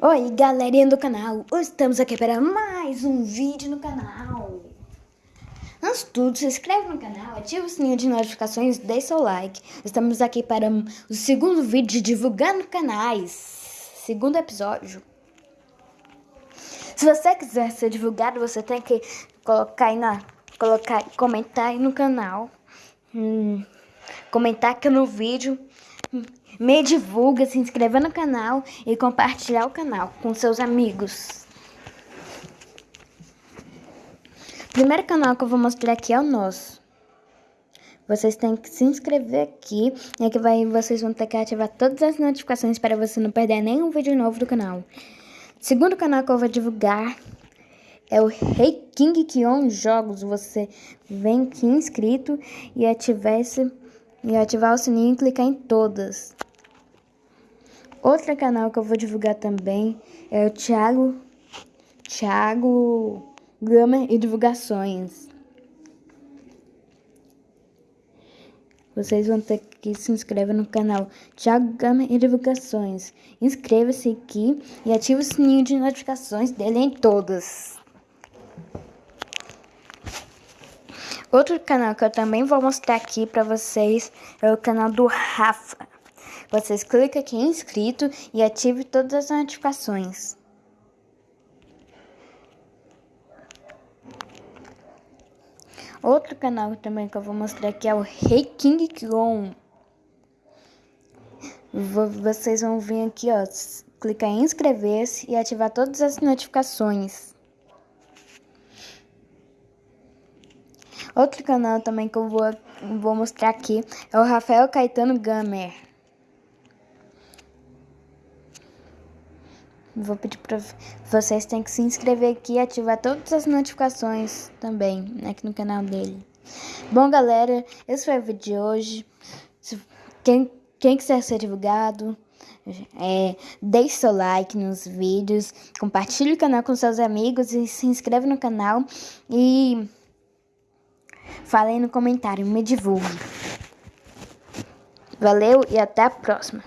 Oi, galerinha do canal! Hoje estamos aqui para mais um vídeo no canal. Antes de tudo, se inscreve no canal, ativa o sininho de notificações, deixa o like. Estamos aqui para o segundo vídeo de divulgando canais. Segundo episódio. Se você quiser ser divulgado, você tem que colocar aí na... Colocar, comentar aí no canal. Hum, comentar aqui no vídeo me divulga, se inscreva no canal e compartilhar o canal com seus amigos. O primeiro canal que eu vou mostrar aqui é o nosso. Vocês têm que se inscrever aqui e aqui vai, vocês vão ter que ativar todas as notificações para você não perder nenhum vídeo novo do canal. O segundo canal que eu vou divulgar é o Rei King Kion Jogos. Você vem aqui inscrito e ativar, esse, e ativar o sininho e clicar em todas. Outro canal que eu vou divulgar também é o Thiago, Thiago Gama e Divulgações. Vocês vão ter que se inscrever no canal Thiago Gama e Divulgações. Inscreva-se aqui e ative o sininho de notificações dele em todas. Outro canal que eu também vou mostrar aqui para vocês é o canal do Rafa. Vocês clicam aqui em inscrito e ative todas as notificações. Outro canal também que eu vou mostrar aqui é o Rei King Kong. Vocês vão vir aqui, ó, clicar em inscrever-se e ativar todas as notificações. Outro canal também que eu vou, vou mostrar aqui é o Rafael Caetano Gamer. Vou pedir para vocês têm que se inscrever aqui e ativar todas as notificações também aqui no canal dele. Bom, galera, esse foi o vídeo de hoje. Quem, quem quiser ser divulgado, é, deixe seu like nos vídeos, compartilhe o canal com seus amigos e se inscreve no canal e fale aí no comentário, me divulgue. Valeu e até a próxima.